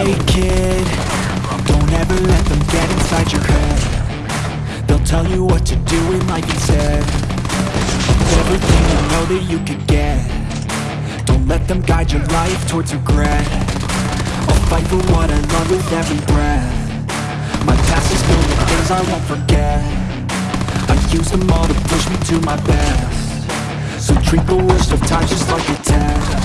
Hey kid, don't ever let them get inside your head. They'll tell you what to do in life instead. Of everything you know that you could get. Don't let them guide your life towards regret. I'll fight for what I love with every breath. My past is filled with things I won't forget. I use them all to push me to my best. So treat the worst of times just like a test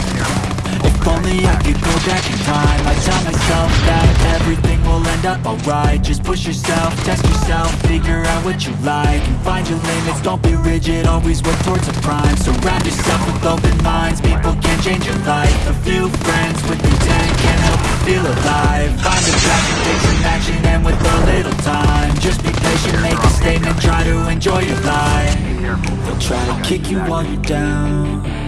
if only I could go back in time. I'd tell myself that everything will end up alright. Just push yourself, test yourself, figure out what you like And find your limits, don't be rigid, always work towards a prime. Surround yourself with open minds, people can change your life. A few friends with intent can help you feel alive. Find a passion, take some action, and with a little time. Just be patient, make a statement, try to enjoy your life. They'll try to kick you while you're down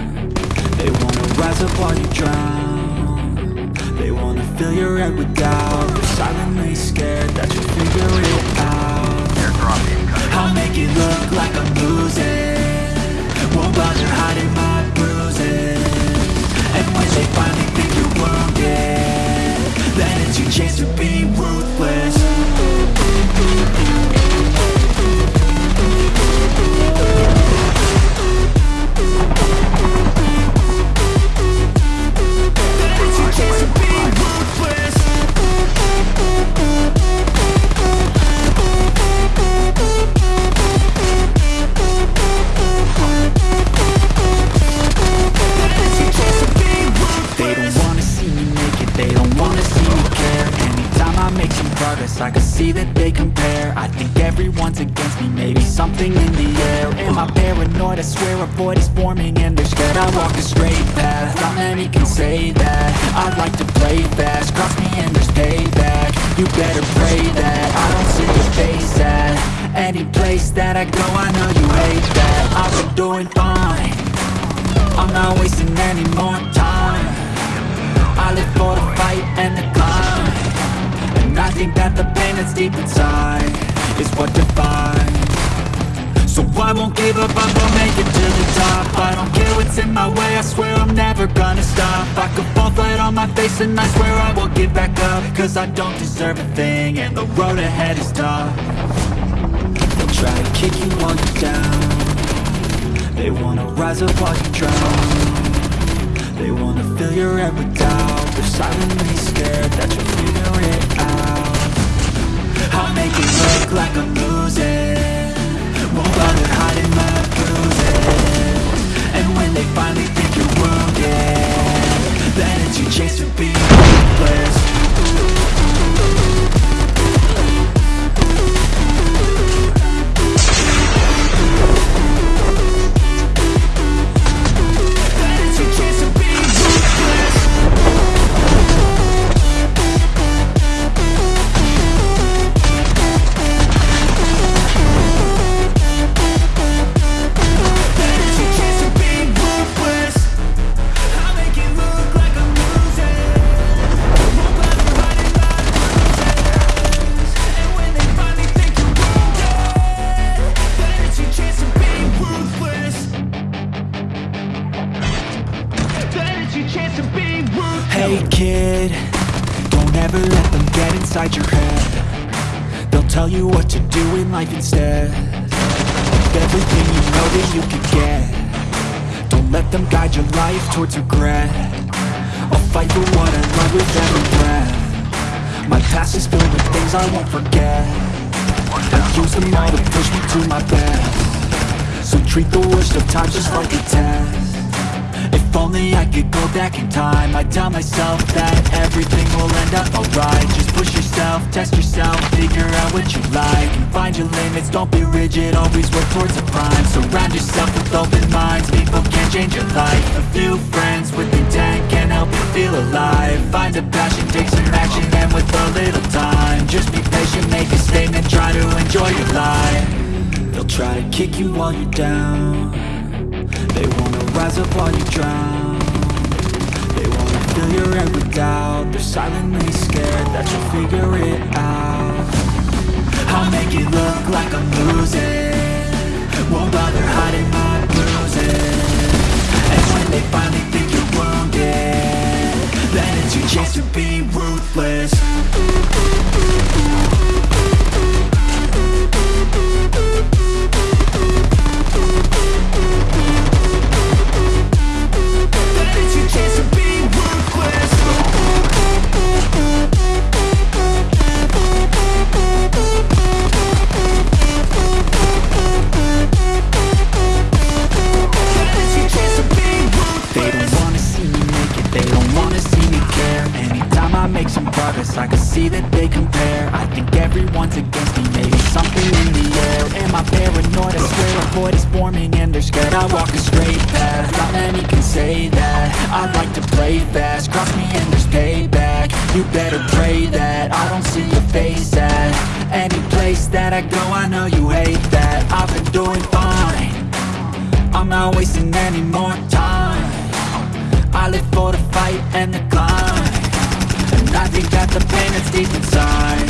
up while you drown They wanna fill your head with doubt They're silently scared that you'll figure it out. I'll make it look like I'm losing. Won't bother hiding my everyone's against me. Maybe something in the air. Am I paranoid? I swear a void is forming And they're scared. I walk a straight path Not many can say that. I'd like to play fast. Cross me and there's payback. You better pray that I don't see your face at Any place that I go. I know you hate that. I've been doing fine. I'm not wasting any more time. I live for the fight and the climb. And I think that the pain that's deep inside Give up, I'm gonna make it to the top. I don't care what's in my way, I swear I'm never gonna stop. I could fall flat on my face and I swear I won't get back up. Cause I don't deserve a thing and the road ahead is tough. They'll try to kick you while you're down. They wanna rise up while you drown. They wanna fill your head with doubt. They're silently scared that you'll figure it out. I'll make it look like I'm losing. Won't bother hiding they finally think you're wounded. Then it's your chance to be ruthless kid, don't ever let them get inside your head. They'll tell you what to do in life instead. Of everything you know that you could get. Don't let them guide your life towards regret. I'll fight for what I love with every breath. My past is filled with things I won't forget. I use them all to push me to my best. So treat the worst of times just like a test if only I could go back in time. I'd tell myself that everything will end up alright. Just push yourself, test yourself, figure out what you like And find your limits, don't be rigid, always work towards a prime. Surround yourself with open minds, people can change your life. A few friends with intent can help you feel alive. Find a passion, take some action, and with a little time Just be patient, make a statement, try to enjoy your life. They'll try to kick you while you're down they wanna rise up while you drown They wanna fill your head with doubt. They're silently scared that you'll figure it out. I'll make it look like I'm losing. Won't bother hiding my bruises. And when they finally think you're wounded Then it's your chance to be ruthless see that they compare. I think everyone's against me, maybe something in the air. Am I paranoid? I swear a void is forming and they're scared. I walk a straight path, not many can say that. I like to play fast, cross me and there's payback. You better pray that I don't see your face at Any place that I go, I know you hate that. I've been doing fine. I'm not wasting any more time. I live for the fight and the climb I think that the pain that's deep inside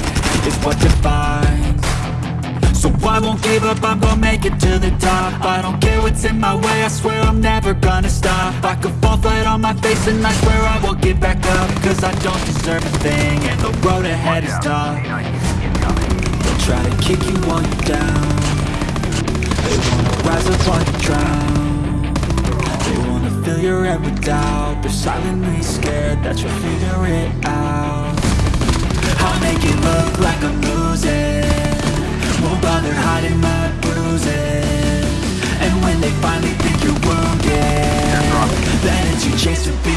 Is what defines. So I won't give up, I'm gonna make it to the top. I don't care what's in my way, I swear I'm never gonna stop. I could fall flat on my face and I swear I will get back up Cause I don't deserve a thing and the road ahead is tough. They'll try to kick you while you're down. They wanna rise up while you drown fill your head with doubt. They're silently scared that you'll figure it out. I'll make it look like I'm losing. Won't bother hiding my bruises. And when they finally think you're wounded Then it's your chance to be